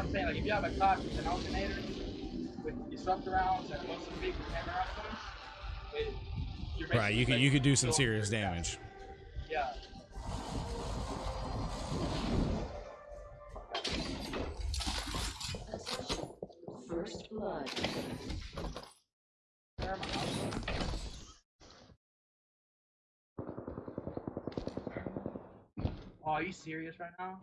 what I'm saying. Like if you have a class with an alternator with disruptor rounds and most of the big hammer round points, it, you're Right, you could you could do some serious through that. damage. Yeah. First blood. Oh, are you serious right now?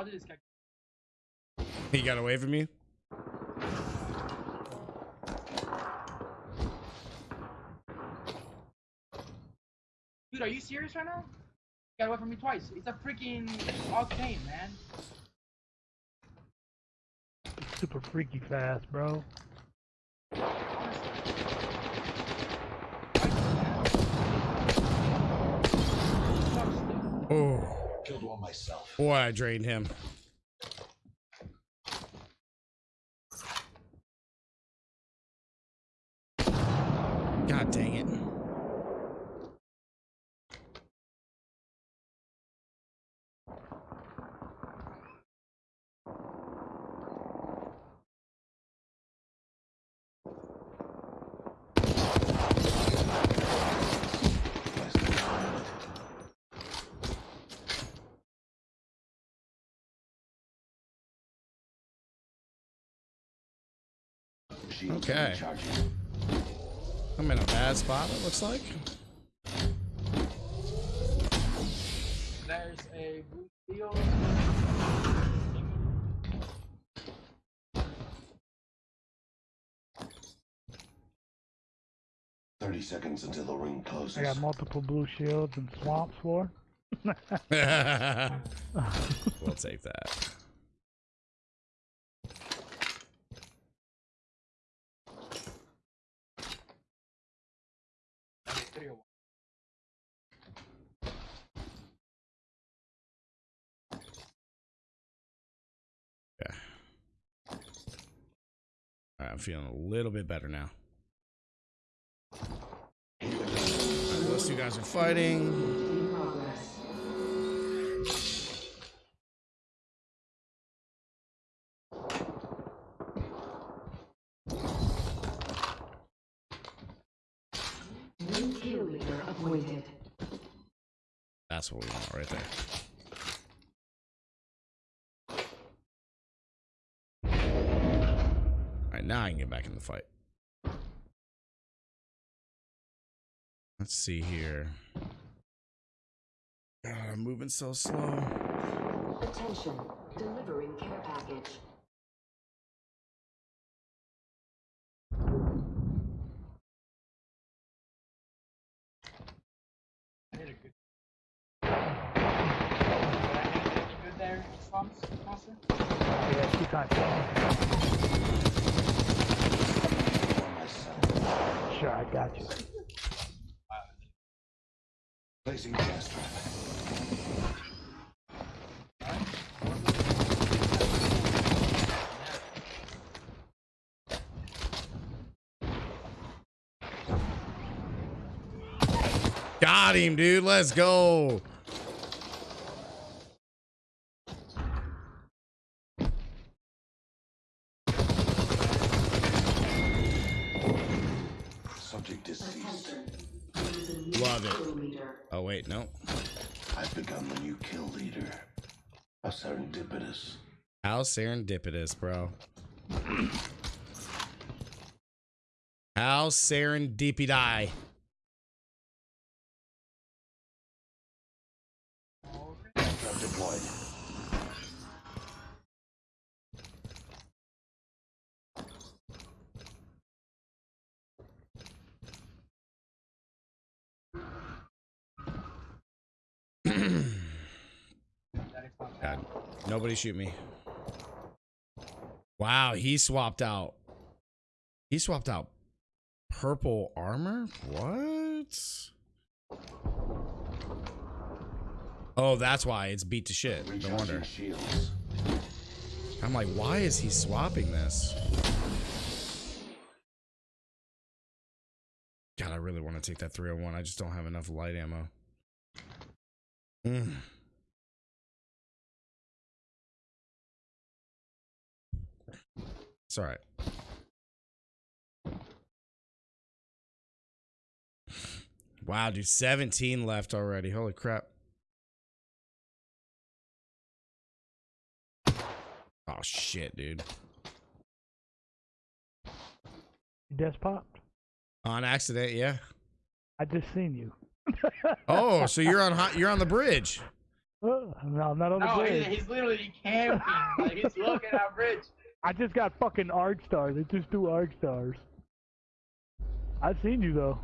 How did this guy? He got away from you. Dude, are you serious right now? Got away from me twice. It's a freaking octane, man. Super freaky fast, bro. Oh, Killed one myself. boy, I drained him. God dang it. Okay. I'm in a bad spot, it looks like. There's a blue steel. Thirty seconds until the ring closes. I got multiple blue shields and swamps for. we'll take that. Right, I'm feeling a little bit better now. Those two guys are fighting. New kill leader appointed. That's what we want right there. All right, now I can get back in the fight. Let's see here. God, I'm moving so slow. Attention. Delivering care package. I did a good. Did I make anything good there, Swamps, Monster? Yeah, two times. One myself. Sure, I got you. Placing gas trap. Got him, dude. Let's go. Love it. Oh, wait, no. I've become the new kill leader. How serendipitous. How serendipitous, bro. How serendipity. God, nobody shoot me. Wow, he swapped out. He swapped out purple armor? What? Oh, that's why it's beat to shit. No wonder. I'm like, why is he swapping this? God, I really want to take that 301. I just don't have enough light ammo. Mm. It's all right. Wow, dude, 17 left already. Holy crap. Oh shit, dude. You just popped. On accident, yeah. I just seen you. Oh, so you're on hot, you're on the bridge. Uh, no, I'm not on the No, bridge. he's, he's literally camping. like he's looking at bridge. I just got fucking arc stars. They just do arc stars. I've seen you though.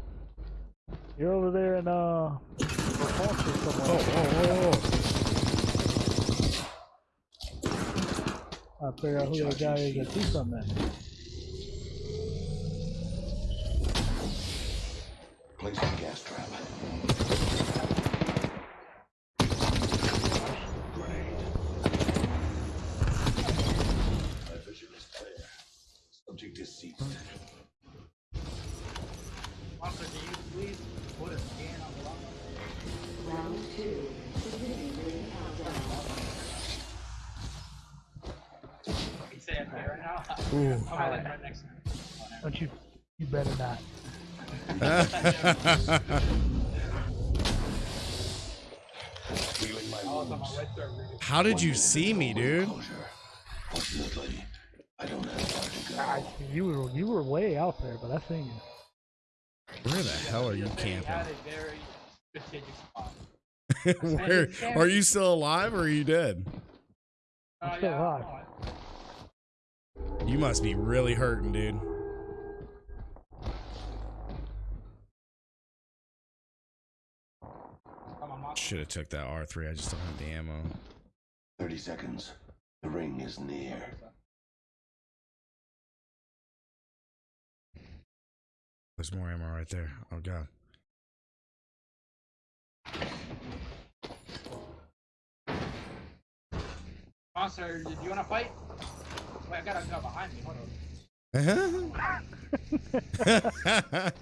You're over there in uh, Foster somewhere. Oh, oh, oh. I figure out who that guy is that see something. Place Ooh. I'm gonna let him right next to me. Oh, never Don't you? You better not. Feeling my mind. I was on wounds. my right throat reading. How did you see me, dude? Fortunately, I don't have far to go. I, you were you were way out there, but I seen you. Where the hell are you camping? a very strategic spot. Where are you still alive or are you dead? Oh, still uh, yeah, alive. You must be really hurting, dude. I'm a monster. Should have took that R3. I just don't have the ammo. 30 seconds. The ring is near. There's more ammo right there. Oh god. Monster, do you want to fight? Wait, I got a gun behind me. Hold on.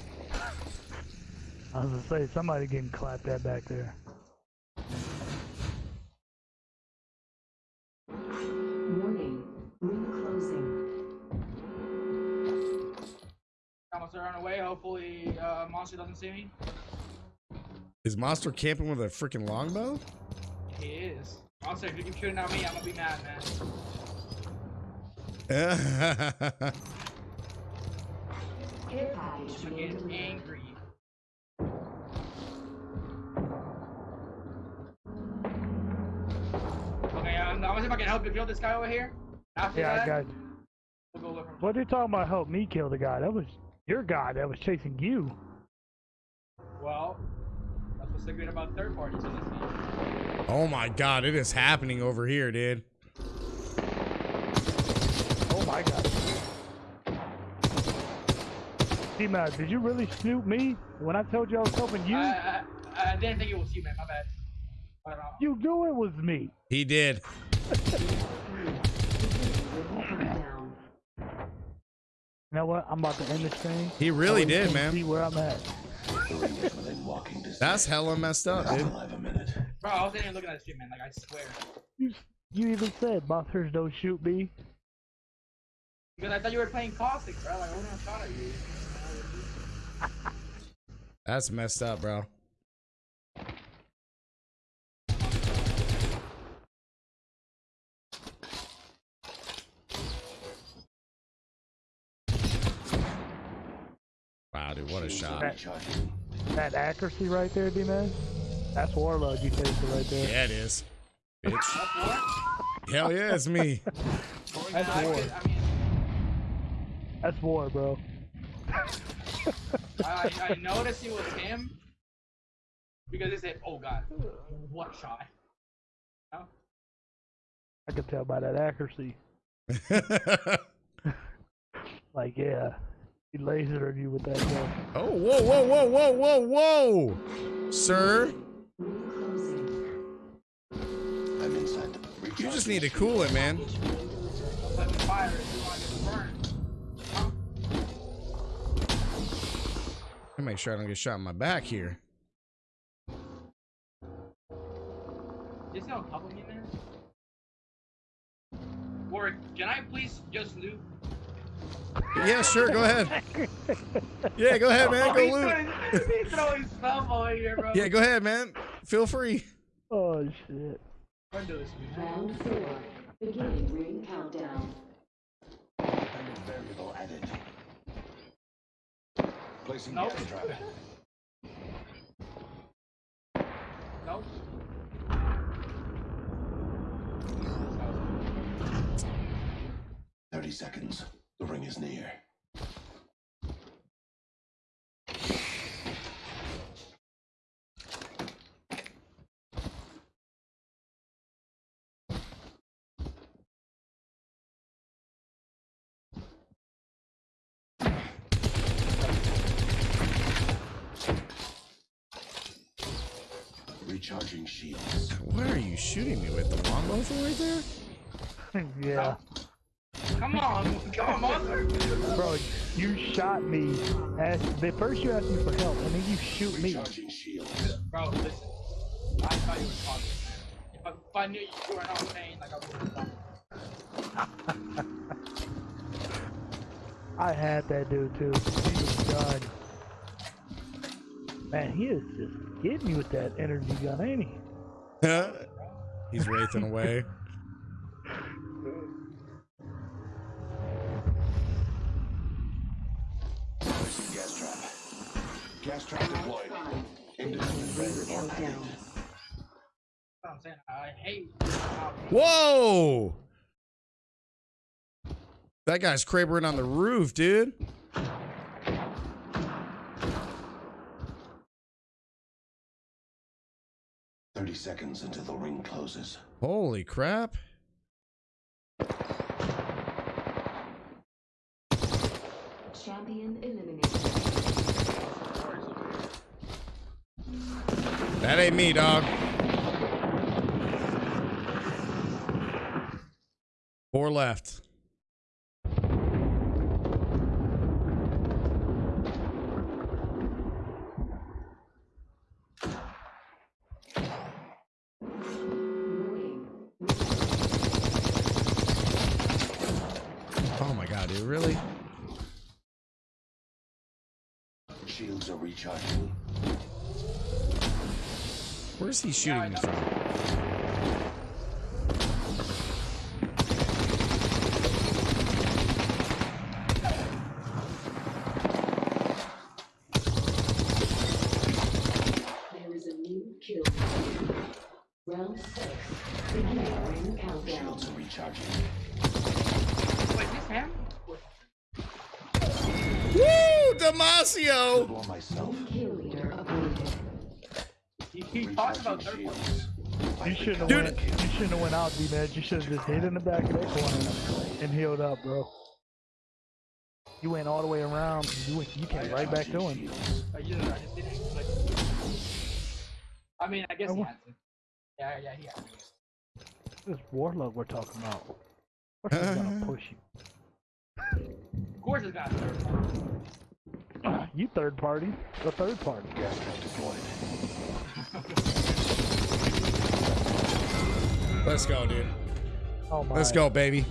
I was gonna say somebody getting clapped at back there. Warning. Ring closing. Monster run away. Hopefully, uh, monster doesn't see me. Is Monster camping with a freaking longbow? He is. Monster, if you keep shooting at me, I'm gonna be mad, man. Care package I'm getting angry. Okay, um, I'm, I'm gonna see if I can help you kill this guy over here. After Yeah, I got. we'll go. What are you talking about? Help me kill the guy. That was your guy that was chasing you. Well, that's what's so good about third parties in this game. oh my god, it is happening over here, dude. Oh my god. T-Mac, did you really snoop me when I told you I was helping you? I, I, I didn't think it was you, man. My bad. But, uh, you knew it was me. He did. Beginning ring countdown. You know what? I'm about to end this thing. He really so did, man. See where I'm at. The ring is within walking distance. That's hella messed up, dude. still have a minute. bro, I wasn't even looking at this stream, man. Like I swear. You, you even said monsters don't shoot me. Because I thought you were playing caustic, bro. Like I wouldn't have shot at you. That's messed up, bro. Wow, dude, what a shot. Recharging. That accuracy right there, D-Man. That's Warlord you facing right there. Yeah, it is. Bitch. Hell yeah, it's me. That's war. could- I mean, That's war, bro. I, I I noticed it was him because they said, "Oh God, what shot?" No? I could tell by that accuracy. Like, yeah, he lasered you with that gun. oh, whoa, whoa, whoa, whoa, whoa, whoa. Sir, I'm inside the you just need to cool it, man. Package being delivered. Let me fire if you want to get burned. Huh? I make sure I don't get shot in my back here. Is no cover me, man? Or can I please just loot? Yeah, sure. Go ahead. Yeah, go ahead, man. Oh, Go he's loot. throwing- He's throwing stuff over here, bro. Yeah, go ahead, man. Feel free. Oh shit. Run to this, man. Round four. Beginning ring countdown. Variable added. Placing Nope. gas trap. Nope. Thirty seconds. The ring is near. Recharging shields. What are you shooting me with? The longbow from right there? yeah. Come on, come on, monster. Bro, you shot me. Asked, the first you asked me for help, and then you shoot me. Recharging shields. Bro, listen. I thought you were talking. If I, if I knew you were not paying, like I would have I had that dude too. He was done. Man, he is just getting me with that energy gun, ain't he? He's wraithing away. Gas trap. Gas trap deployed. Five. Independent Ring variable added. countdown. what I'm saying. I hate. Whoa! That guy's crabering on the roof, dude. Thirty seconds until the ring closes. Holy crap. Champion eliminated. That ain't me, dog. Four left. Warning. My god, dude, really? Shields are recharging. Where's he shooting me from? There is a new kill. Round six. Beginning ring countdown. Shields are recharging. Wait, this him? Woo! Damasio! Blow myself. Kill leader avoided. He, he talked about third one. You shouldn't have Dude. went. You shouldn't have went out, D-man. You should have just hit in the back of that corner and healed up, bro. You went all the way around. You went. You came right back to him. I I just didn't. Like, I mean, I guess he had to. Yeah, yeah, he had to. This warlock we're talking about. Of course he's gonna push Of course, it's got third one. you. you third party. The third party. Gas trap deployed. Let's go, dude. Oh my. Let's go, baby.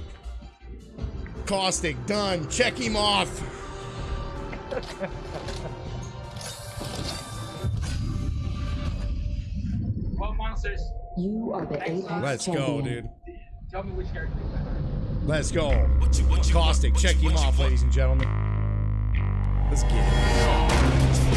Caustic, done. Check him off. Well, monsters, You are the Apex Let's go, champion. dude. tell me which character Let's go. What you, what you Caustic, want, check you, him off, ladies and gentlemen. Let's get it.